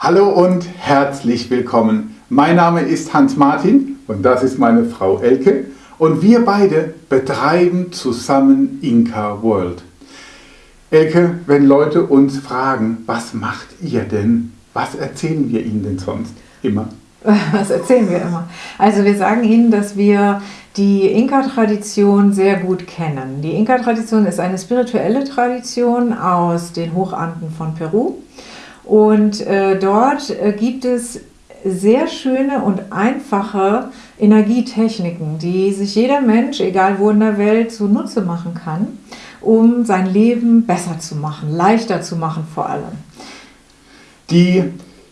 Hallo und herzlich willkommen. Mein Name ist Hans Martin und das ist meine Frau Elke und wir beide betreiben zusammen Inka World. Elke, wenn Leute uns fragen, was macht ihr denn, was erzählen wir ihnen denn sonst immer? Was erzählen wir immer? Also wir sagen Ihnen, dass wir die Inka-Tradition sehr gut kennen. Die Inka-Tradition ist eine spirituelle Tradition aus den Hochanden von Peru. Und äh, dort äh, gibt es sehr schöne und einfache Energietechniken, die sich jeder Mensch, egal wo in der Welt, zunutze machen kann, um sein Leben besser zu machen, leichter zu machen vor allem. Die,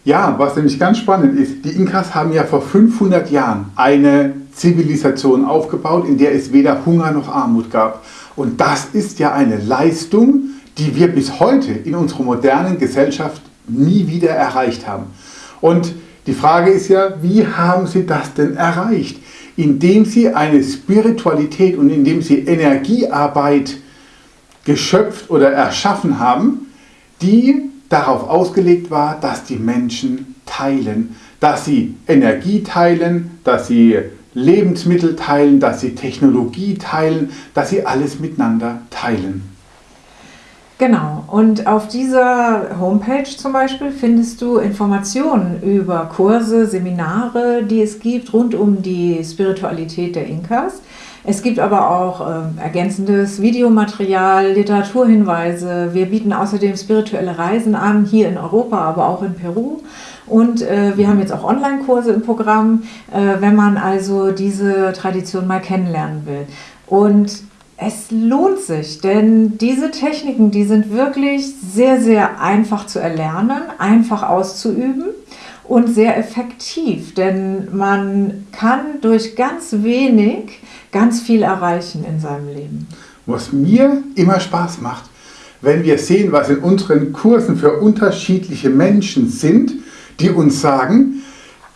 ja, was nämlich ganz spannend ist, die Inkas haben ja vor 500 Jahren eine Zivilisation aufgebaut, in der es weder Hunger noch Armut gab. Und das ist ja eine Leistung, die wir bis heute in unserer modernen Gesellschaft nie wieder erreicht haben. Und die Frage ist ja, wie haben Sie das denn erreicht? Indem Sie eine Spiritualität und indem Sie Energiearbeit geschöpft oder erschaffen haben, die darauf ausgelegt war, dass die Menschen teilen, dass sie Energie teilen, dass sie Lebensmittel teilen, dass sie Technologie teilen, dass sie alles miteinander teilen. Genau, und auf dieser Homepage zum Beispiel findest du Informationen über Kurse, Seminare, die es gibt rund um die Spiritualität der Inkas. Es gibt aber auch äh, ergänzendes Videomaterial, Literaturhinweise. Wir bieten außerdem spirituelle Reisen an, hier in Europa, aber auch in Peru. Und äh, wir haben jetzt auch Online-Kurse im Programm, äh, wenn man also diese Tradition mal kennenlernen will. Und es lohnt sich, denn diese Techniken, die sind wirklich sehr, sehr einfach zu erlernen, einfach auszuüben und sehr effektiv, denn man kann durch ganz wenig ganz viel erreichen in seinem Leben. Was mir immer Spaß macht, wenn wir sehen, was in unseren Kursen für unterschiedliche Menschen sind, die uns sagen,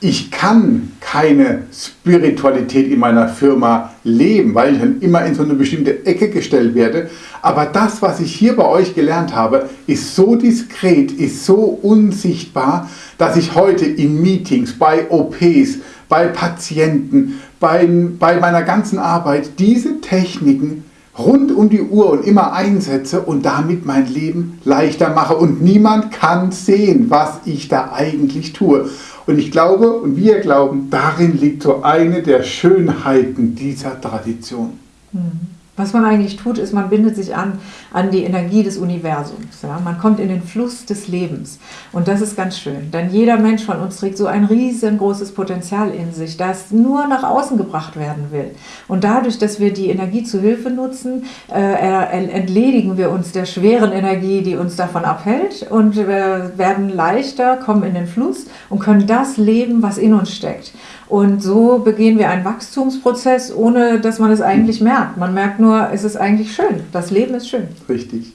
ich kann keine Spiritualität in meiner Firma leben, weil ich dann immer in so eine bestimmte Ecke gestellt werde. Aber das, was ich hier bei euch gelernt habe, ist so diskret, ist so unsichtbar, dass ich heute in Meetings, bei OPs, bei Patienten, bei, bei meiner ganzen Arbeit diese Techniken rund um die Uhr und immer einsetze und damit mein Leben leichter mache. Und niemand kann sehen, was ich da eigentlich tue. Und ich glaube und wir glauben, darin liegt so eine der Schönheiten dieser Tradition. Mhm. Was man eigentlich tut, ist, man bindet sich an, an die Energie des Universums. Ja? Man kommt in den Fluss des Lebens. Und das ist ganz schön. Denn jeder Mensch von uns trägt so ein riesengroßes Potenzial in sich, das nur nach außen gebracht werden will. Und dadurch, dass wir die Energie zu Hilfe nutzen, äh, entledigen wir uns der schweren Energie, die uns davon abhält. Und werden leichter, kommen in den Fluss und können das leben, was in uns steckt. Und so begehen wir einen Wachstumsprozess, ohne dass man es eigentlich merkt. Man merkt nur, es ist eigentlich schön. Das Leben ist schön. Richtig.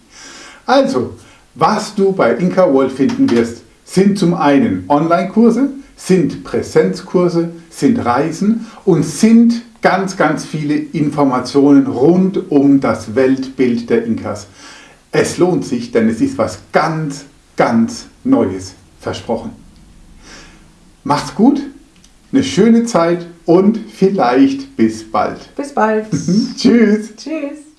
Also, was du bei Inka World finden wirst, sind zum einen Online-Kurse, sind Präsenzkurse, sind Reisen und sind ganz, ganz viele Informationen rund um das Weltbild der Inkas. Es lohnt sich, denn es ist was ganz, ganz Neues versprochen. Macht's gut! eine schöne Zeit und vielleicht bis bald. Bis bald. Tschüss. Tschüss.